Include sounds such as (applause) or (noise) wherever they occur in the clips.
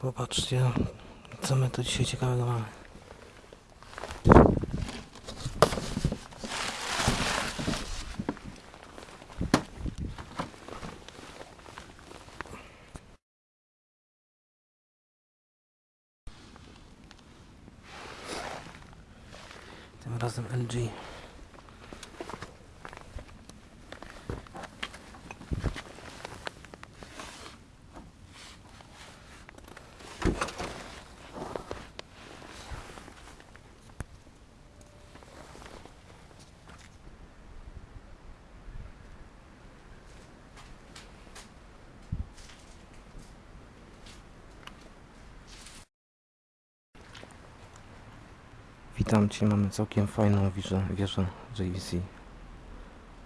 Popatrzcie, co my tu dzisiaj ciekawego mamy. Tym razem LG. Witam Cię, mamy całkiem fajną wieżę, wieżę JVC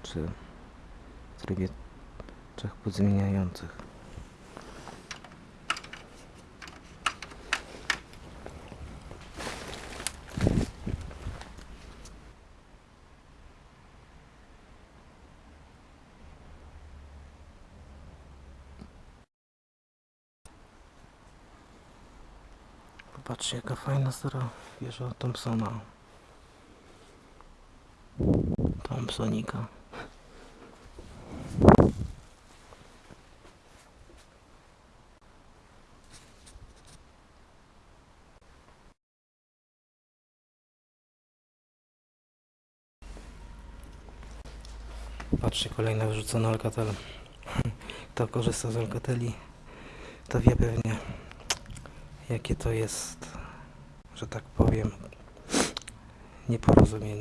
czy w trybie trzech podzmieniających. Popatrzcie jaka fajna stara wieża Thompsona. Thompsonika. Patrzcie, kolejna wyrzucona Alcatel. (laughs) Kto korzysta z Alcateli, to wie pewnie, jakie to jest, że tak powiem, nieporozumienie.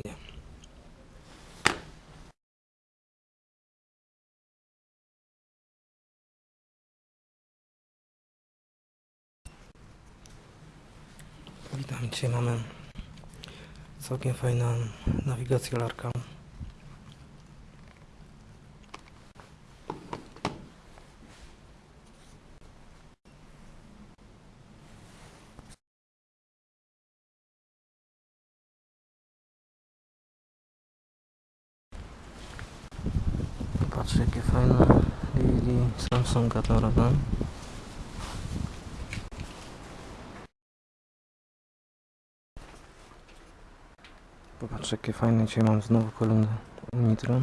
Witam Cię, mamy całkiem fajną nawigację larka. Patrz jakie fajne DVD Samsunga to robią. Popatrz jakie fajne dzisiaj mam znowu kolumny Nitro.